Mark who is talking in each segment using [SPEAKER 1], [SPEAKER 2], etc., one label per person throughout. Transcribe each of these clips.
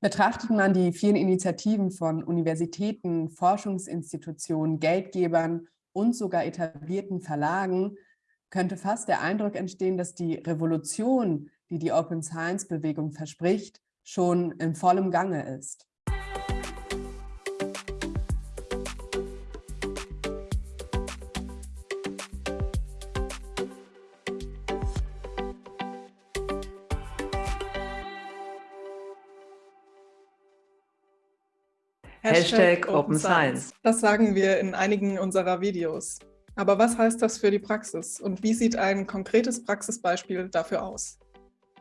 [SPEAKER 1] Betrachtet man die vielen Initiativen von Universitäten, Forschungsinstitutionen, Geldgebern und sogar etablierten Verlagen, könnte fast der Eindruck entstehen, dass die Revolution, die die Open Science Bewegung verspricht, schon in vollem Gange ist.
[SPEAKER 2] Hashtag Open Science. Das sagen wir in einigen unserer Videos. Aber was heißt das für die Praxis und wie sieht ein konkretes Praxisbeispiel dafür aus?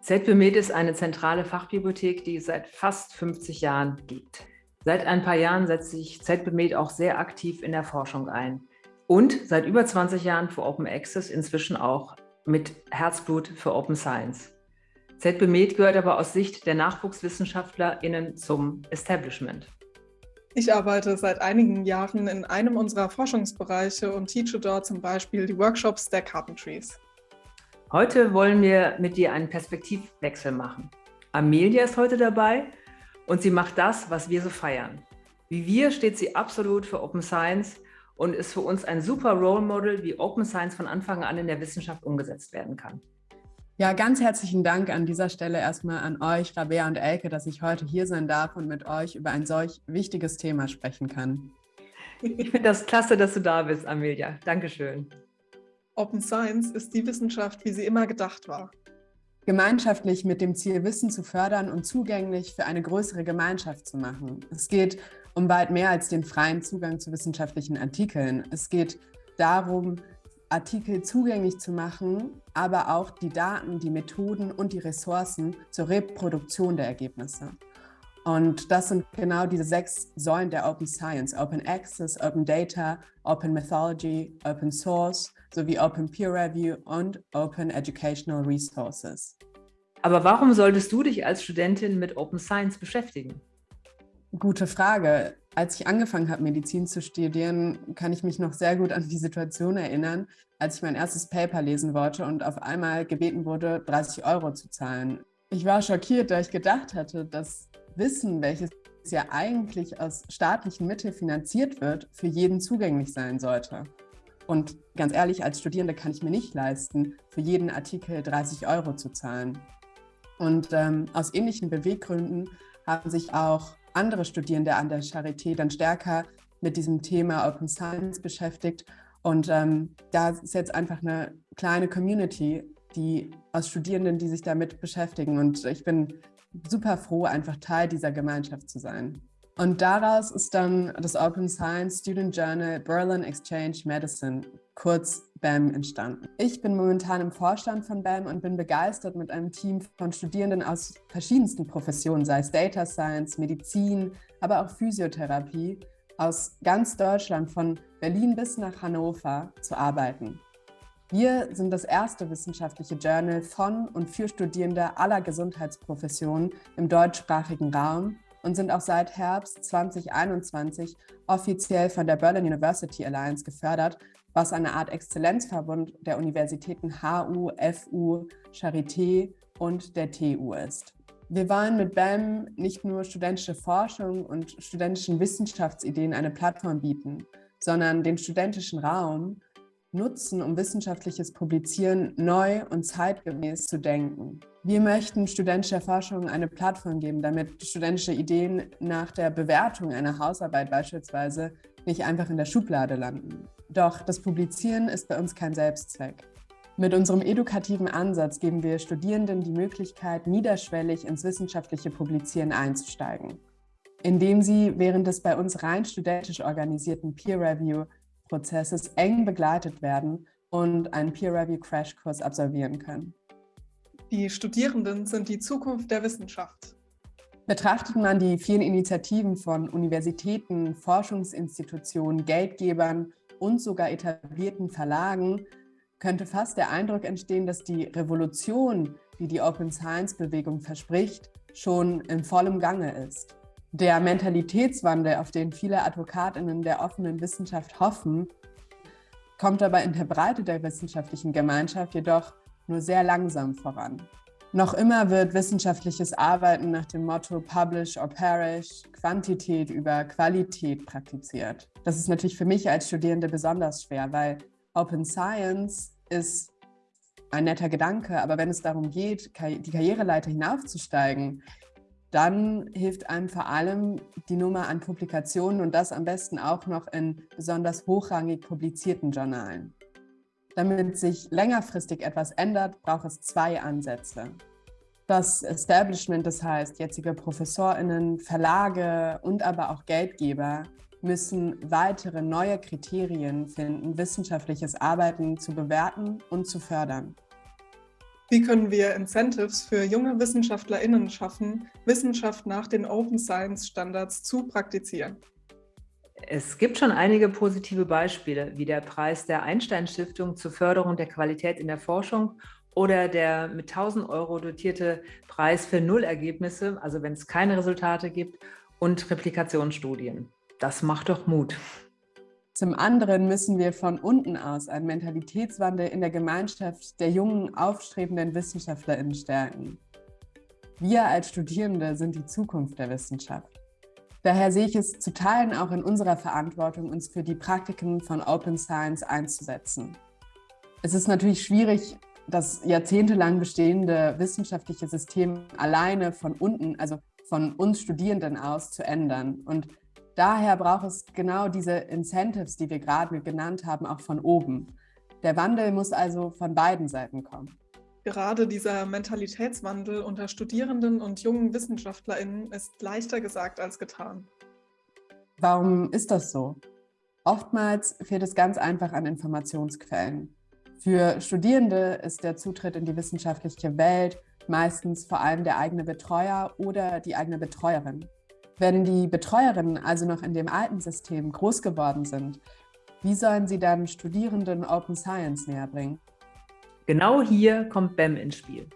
[SPEAKER 3] ZBMed ist eine zentrale Fachbibliothek, die es seit fast 50 Jahren gibt. Seit ein paar Jahren setzt sich ZBMed auch sehr aktiv in der Forschung ein. Und seit über 20 Jahren für Open Access, inzwischen auch mit Herzblut für Open Science. ZBMed gehört aber aus Sicht der NachwuchswissenschaftlerInnen zum Establishment.
[SPEAKER 2] Ich arbeite seit einigen Jahren in einem unserer Forschungsbereiche und teache dort zum Beispiel die Workshops der Carpentries.
[SPEAKER 3] Heute wollen wir mit dir einen Perspektivwechsel machen. Amelia ist heute dabei und sie macht das, was wir so feiern. Wie wir steht sie absolut für Open Science und ist für uns ein super Role Model, wie Open Science von Anfang an in der Wissenschaft umgesetzt werden kann.
[SPEAKER 1] Ja, ganz herzlichen Dank an dieser Stelle erstmal an euch, Rabea und Elke, dass ich heute hier sein darf und mit euch über ein solch wichtiges Thema sprechen kann.
[SPEAKER 3] Ich finde das klasse, dass du da bist, Amelia. Dankeschön.
[SPEAKER 2] Open Science ist die Wissenschaft, wie sie immer gedacht war.
[SPEAKER 1] Gemeinschaftlich mit dem Ziel, Wissen zu fördern und zugänglich für eine größere Gemeinschaft zu machen. Es geht um weit mehr als den freien Zugang zu wissenschaftlichen Artikeln. Es geht darum, Artikel zugänglich zu machen, aber auch die Daten, die Methoden und die Ressourcen zur Reproduktion der Ergebnisse. Und das sind genau diese sechs Säulen der Open Science, Open Access, Open Data, Open Methodology, Open Source sowie Open Peer Review und Open Educational Resources.
[SPEAKER 3] Aber warum solltest du dich als Studentin mit Open Science beschäftigen?
[SPEAKER 1] Gute Frage. Als ich angefangen habe, Medizin zu studieren, kann ich mich noch sehr gut an die Situation erinnern, als ich mein erstes Paper lesen wollte und auf einmal gebeten wurde, 30 Euro zu zahlen. Ich war schockiert, da ich gedacht hatte, dass Wissen, welches ja eigentlich aus staatlichen Mitteln finanziert wird, für jeden zugänglich sein sollte. Und ganz ehrlich, als Studierende kann ich mir nicht leisten, für jeden Artikel 30 Euro zu zahlen. Und ähm, aus ähnlichen Beweggründen haben sich auch andere Studierende an der Charité dann stärker mit diesem Thema Open Science beschäftigt. Und ähm, da ist jetzt einfach eine kleine Community, die aus Studierenden, die sich damit beschäftigen. Und ich bin super froh, einfach Teil dieser Gemeinschaft zu sein. Und daraus ist dann das Open Science Student Journal Berlin Exchange Medicine, kurz BAM, entstanden. Ich bin momentan im Vorstand von BAM und bin begeistert mit einem Team von Studierenden aus verschiedensten Professionen, sei es Data Science, Medizin, aber auch Physiotherapie, aus ganz Deutschland, von Berlin bis nach Hannover, zu arbeiten. Wir sind das erste wissenschaftliche Journal von und für Studierende aller Gesundheitsprofessionen im deutschsprachigen Raum und sind auch seit Herbst 2021 offiziell von der Berlin University Alliance gefördert, was eine Art Exzellenzverbund der Universitäten HU, FU, Charité und der TU ist. Wir wollen mit BAM nicht nur studentische Forschung und studentischen Wissenschaftsideen eine Plattform bieten, sondern den studentischen Raum nutzen, um wissenschaftliches Publizieren neu und zeitgemäß zu denken. Wir möchten studentischer Forschung eine Plattform geben, damit studentische Ideen nach der Bewertung einer Hausarbeit beispielsweise nicht einfach in der Schublade landen. Doch das Publizieren ist bei uns kein Selbstzweck. Mit unserem edukativen Ansatz geben wir Studierenden die Möglichkeit, niederschwellig ins wissenschaftliche Publizieren einzusteigen, indem sie während des bei uns rein studentisch organisierten Peer Review Prozesses eng begleitet werden und einen Peer-Review-Crashkurs absolvieren können.
[SPEAKER 2] Die Studierenden sind die Zukunft der Wissenschaft.
[SPEAKER 1] Betrachtet man die vielen Initiativen von Universitäten, Forschungsinstitutionen, Geldgebern und sogar etablierten Verlagen, könnte fast der Eindruck entstehen, dass die Revolution, die die Open Science-Bewegung verspricht, schon in vollem Gange ist. Der Mentalitätswandel, auf den viele AdvokatInnen der offenen Wissenschaft hoffen, kommt aber in der Breite der wissenschaftlichen Gemeinschaft jedoch nur sehr langsam voran. Noch immer wird wissenschaftliches Arbeiten nach dem Motto Publish or Perish, Quantität über Qualität praktiziert. Das ist natürlich für mich als Studierende besonders schwer, weil Open Science ist ein netter Gedanke, aber wenn es darum geht, die Karriereleiter hinaufzusteigen, dann hilft einem vor allem die Nummer an Publikationen und das am besten auch noch in besonders hochrangig publizierten Journalen. Damit sich längerfristig etwas ändert, braucht es zwei Ansätze. Das Establishment, das heißt jetzige ProfessorInnen, Verlage und aber auch Geldgeber, müssen weitere neue Kriterien finden, wissenschaftliches Arbeiten zu bewerten und zu fördern.
[SPEAKER 2] Wie können wir Incentives für junge WissenschaftlerInnen schaffen, Wissenschaft nach den Open Science Standards zu praktizieren?
[SPEAKER 3] Es gibt schon einige positive Beispiele, wie der Preis der Einstein-Stiftung zur Förderung der Qualität in der Forschung oder der mit 1000 Euro dotierte Preis für Nullergebnisse, also wenn es keine Resultate gibt, und Replikationsstudien. Das macht doch Mut.
[SPEAKER 1] Zum anderen müssen wir von unten aus einen Mentalitätswandel in der Gemeinschaft der jungen, aufstrebenden WissenschaftlerInnen stärken. Wir als Studierende sind die Zukunft der Wissenschaft. Daher sehe ich es zu Teilen auch in unserer Verantwortung, uns für die Praktiken von Open Science einzusetzen. Es ist natürlich schwierig, das jahrzehntelang bestehende wissenschaftliche System alleine von unten, also von uns Studierenden aus, zu ändern. Und Daher braucht es genau diese Incentives, die wir gerade genannt haben, auch von oben. Der Wandel muss also von beiden Seiten kommen.
[SPEAKER 2] Gerade dieser Mentalitätswandel unter Studierenden und jungen WissenschaftlerInnen ist leichter gesagt als getan.
[SPEAKER 1] Warum ist das so? Oftmals fehlt es ganz einfach an Informationsquellen. Für Studierende ist der Zutritt in die wissenschaftliche Welt meistens vor allem der eigene Betreuer oder die eigene Betreuerin. Wenn die Betreuerinnen also noch in dem alten System groß geworden sind, wie sollen sie dann Studierenden Open Science näher bringen?
[SPEAKER 3] Genau hier kommt BAM ins Spiel.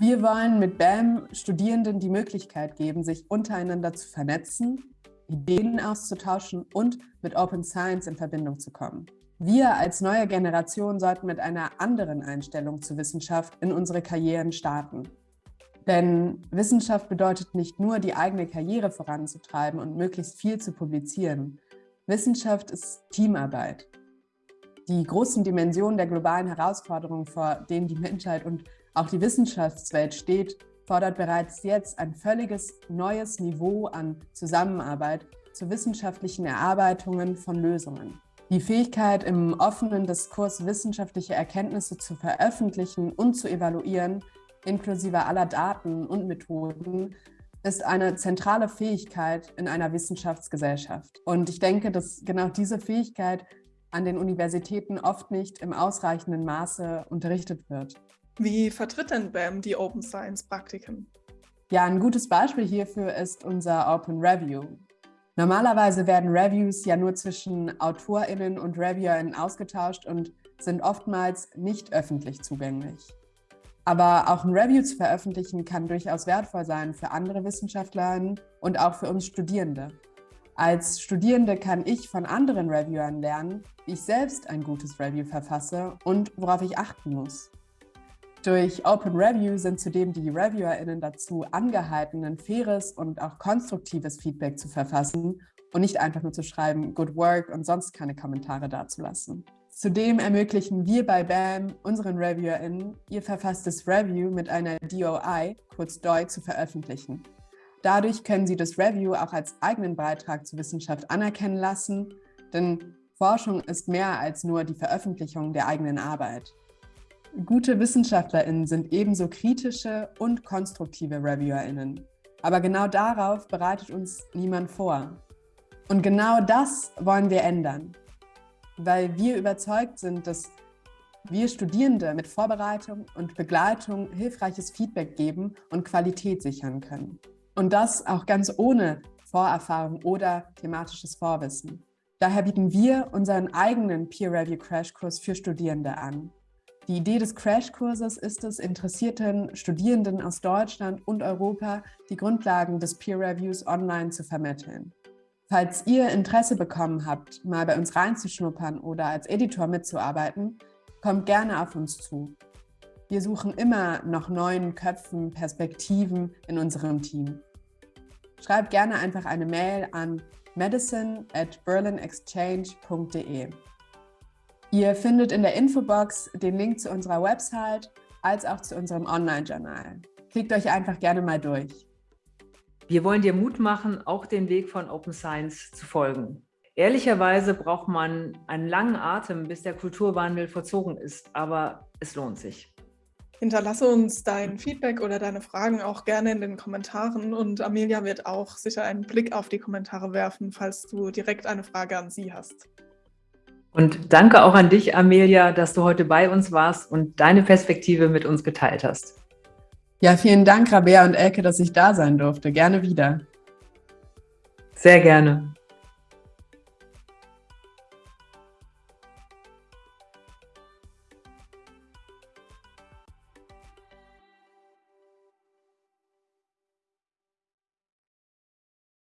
[SPEAKER 1] Wir wollen mit BAM Studierenden die Möglichkeit geben, sich untereinander zu vernetzen, Ideen auszutauschen und mit Open Science in Verbindung zu kommen. Wir als neue Generation sollten mit einer anderen Einstellung zur Wissenschaft in unsere Karrieren starten. Denn Wissenschaft bedeutet nicht nur, die eigene Karriere voranzutreiben und möglichst viel zu publizieren. Wissenschaft ist Teamarbeit. Die großen Dimensionen der globalen Herausforderungen, vor denen die Menschheit und auch die Wissenschaftswelt steht, fordert bereits jetzt ein völliges neues Niveau an Zusammenarbeit zu wissenschaftlichen Erarbeitungen von Lösungen. Die Fähigkeit, im offenen Diskurs wissenschaftliche Erkenntnisse zu veröffentlichen und zu evaluieren, inklusive aller Daten und Methoden, ist eine zentrale Fähigkeit in einer Wissenschaftsgesellschaft. Und ich denke, dass genau diese Fähigkeit an den Universitäten oft nicht im ausreichenden Maße unterrichtet wird.
[SPEAKER 2] Wie vertritt denn BAM die Open Science Praktiken?
[SPEAKER 1] Ja, ein gutes Beispiel hierfür ist unser Open Review. Normalerweise werden Reviews ja nur zwischen AutorInnen und ReviewerInnen ausgetauscht und sind oftmals nicht öffentlich zugänglich. Aber auch ein Review zu veröffentlichen kann durchaus wertvoll sein für andere Wissenschaftlerinnen und auch für uns Studierende. Als Studierende kann ich von anderen Reviewern lernen, wie ich selbst ein gutes Review verfasse und worauf ich achten muss. Durch Open Review sind zudem die ReviewerInnen dazu angehalten, ein faires und auch konstruktives Feedback zu verfassen und nicht einfach nur zu schreiben, good work und sonst keine Kommentare dazulassen. Zudem ermöglichen wir bei BAM unseren ReviewerInnen, ihr verfasstes Review mit einer DOI, kurz DOI, zu veröffentlichen. Dadurch können sie das Review auch als eigenen Beitrag zur Wissenschaft anerkennen lassen, denn Forschung ist mehr als nur die Veröffentlichung der eigenen Arbeit. Gute WissenschaftlerInnen sind ebenso kritische und konstruktive ReviewerInnen. Aber genau darauf bereitet uns niemand vor. Und genau das wollen wir ändern weil wir überzeugt sind, dass wir Studierende mit Vorbereitung und Begleitung hilfreiches Feedback geben und Qualität sichern können. Und das auch ganz ohne Vorerfahrung oder thematisches Vorwissen. Daher bieten wir unseren eigenen Peer-Review-Crashkurs für Studierende an. Die Idee des Crashkurses ist es, interessierten Studierenden aus Deutschland und Europa die Grundlagen des Peer-Reviews online zu vermitteln. Falls ihr Interesse bekommen habt, mal bei uns reinzuschnuppern oder als Editor mitzuarbeiten, kommt gerne auf uns zu. Wir suchen immer noch neuen Köpfen, Perspektiven in unserem Team. Schreib gerne einfach eine Mail an medicine at berlinexchange.de. Ihr findet in der Infobox den Link zu unserer Website als auch zu unserem Online-Journal. Klickt euch einfach gerne mal durch.
[SPEAKER 3] Wir wollen dir Mut machen, auch den Weg von Open Science zu folgen. Ehrlicherweise braucht man einen langen Atem, bis der Kulturwandel vollzogen ist, aber es lohnt sich.
[SPEAKER 2] Hinterlasse uns dein Feedback oder deine Fragen auch gerne in den Kommentaren und Amelia wird auch sicher einen Blick auf die Kommentare werfen, falls du direkt eine Frage an sie hast.
[SPEAKER 3] Und danke auch an dich, Amelia, dass du heute bei uns warst und deine Perspektive mit uns geteilt hast.
[SPEAKER 1] Ja, vielen Dank, Rabea und Elke, dass ich da sein durfte. Gerne wieder.
[SPEAKER 3] Sehr gerne.